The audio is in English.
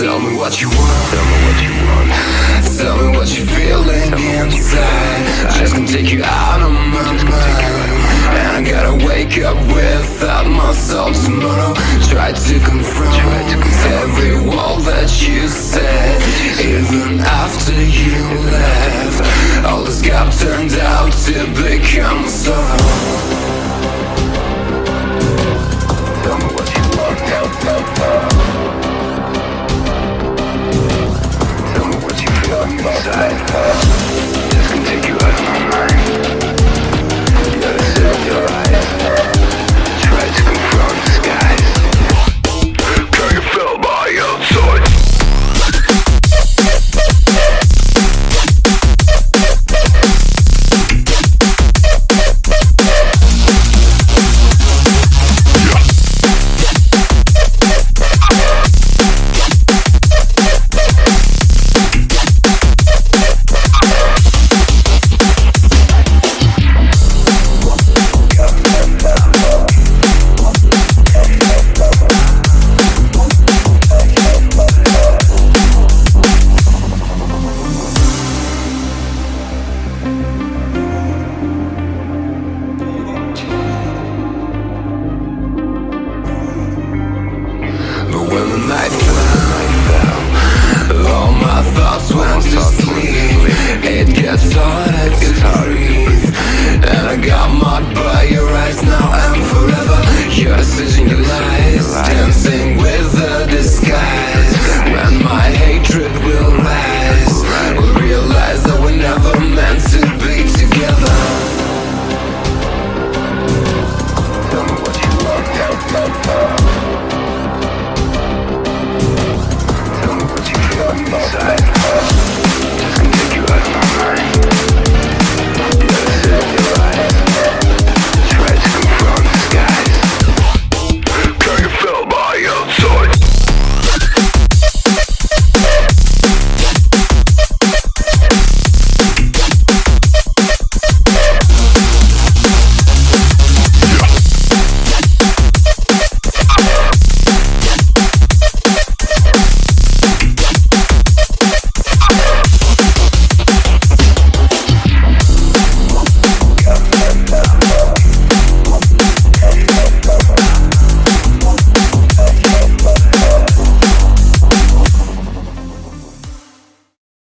Tell me what you want. Tell me what you want. Tell me what you're feeling inside. I just can take you out of my mind. And I gotta wake up without myself tomorrow. Try to confront every feel night fell. All my thoughts went to sleep. It gets dark. inside.